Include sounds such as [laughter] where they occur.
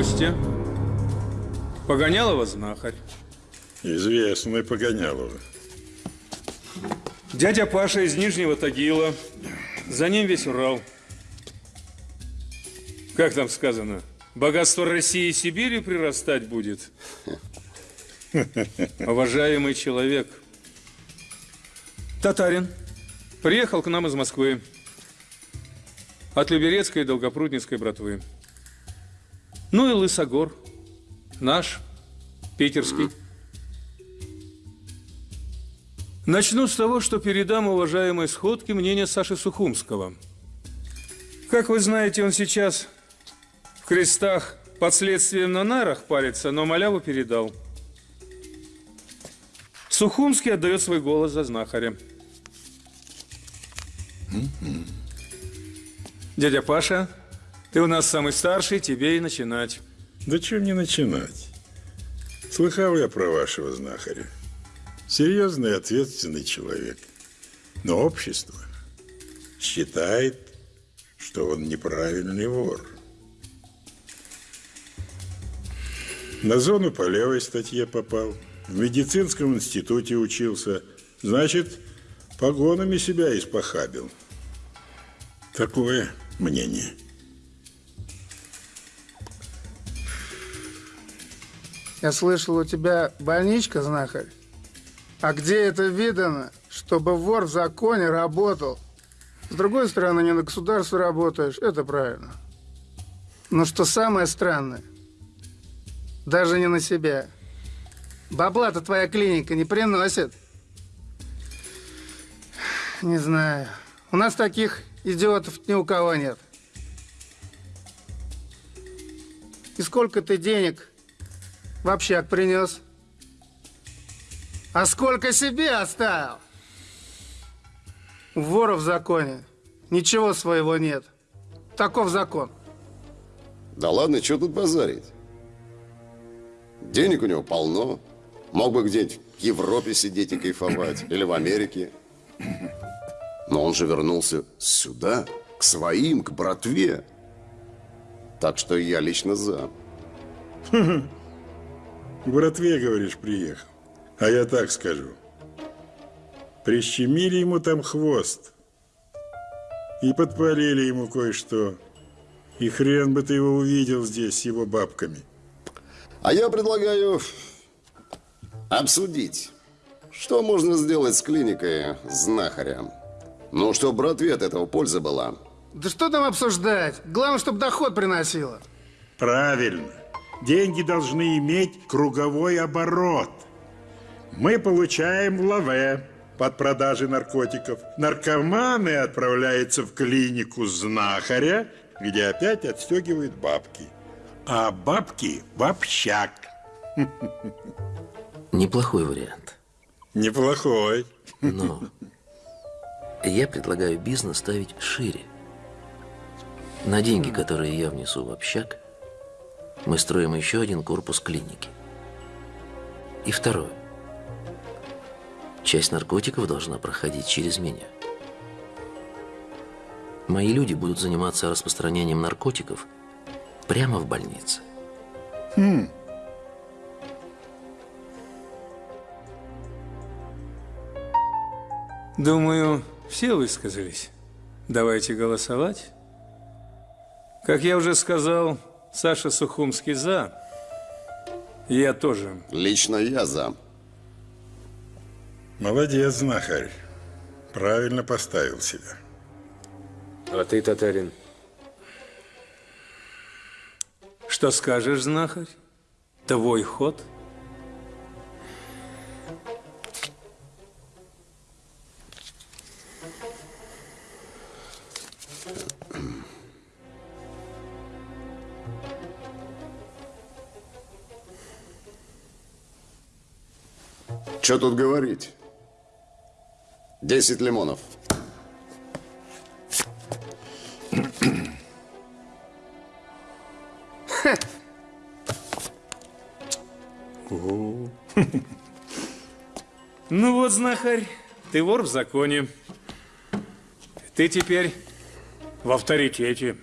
Костя, Погонялова знахарь. Известный Погонялова. Дядя Паша из Нижнего Тагила. За ним весь Урал. Как там сказано? Богатство России и Сибири прирастать будет. Уважаемый человек. Татарин. Приехал к нам из Москвы. От Люберецкой и Долгопрудницкой братвы. Ну и Лысогор. Наш, питерский. Начну с того, что передам уважаемой сходке мнение Саши Сухумского. Как вы знаете, он сейчас в крестах под следствием на нарах парится, но маляву передал. Сухумский отдает свой голос за знахаря. Дядя Паша, ты у нас самый старший, тебе и начинать. Да чем не начинать? Слыхал я про вашего знахаря. Серьезный ответственный человек. Но общество считает, что он неправильный вор. На зону по левой статье попал. В медицинском институте учился. Значит, погонами себя испохабил. Такое мнение. Я слышал, у тебя больничка, знахарь? А где это видано, чтобы вор в законе работал? С другой стороны, не на государство работаешь, это правильно. Но что самое странное, даже не на себя. Бабла-то твоя клиника не приносит. Не знаю. У нас таких идиотов ни у кого нет. И сколько ты денег в общак принес? А сколько себе оставил? У вора в законе ничего своего нет. Таков закон. Да ладно, что тут базарить? Денег у него полно. Мог бы где-нибудь в Европе сидеть и кайфовать. Или в Америке. Но он же вернулся сюда, к своим, к братве. Так что я лично за. [laughs] Братве, говоришь, приехал. А я так скажу. Прищемили ему там хвост. И подпалили ему кое-что. И хрен бы ты его увидел здесь с его бабками. А я предлагаю обсудить, что можно сделать с клиникой знахаря. Ну, чтобы братве от этого польза была. Да что там обсуждать? Главное, чтобы доход приносило. Правильно. Деньги должны иметь круговой оборот. Мы получаем лаве под продажей наркотиков. Наркоманы отправляются в клинику знахаря, где опять отстегивают бабки. А бабки в общак. [laughs] Неплохой вариант. Неплохой. Но я предлагаю бизнес ставить шире. На деньги, которые я внесу в общак, мы строим еще один корпус клиники. И второе. Часть наркотиков должна проходить через меня. Мои люди будут заниматься распространением наркотиков прямо в больнице. Хм. Думаю, все высказались. Давайте голосовать. Как я уже сказал, Саша Сухумский за. Я тоже. Лично я за. Молодец, знахарь. Правильно поставил себя. А ты, татарин? Что скажешь, знахарь? Твой ход? Что тут говорить? Десять лимонов. Ну вот, знахарь, ты вор в законе. Ты теперь в авторитете.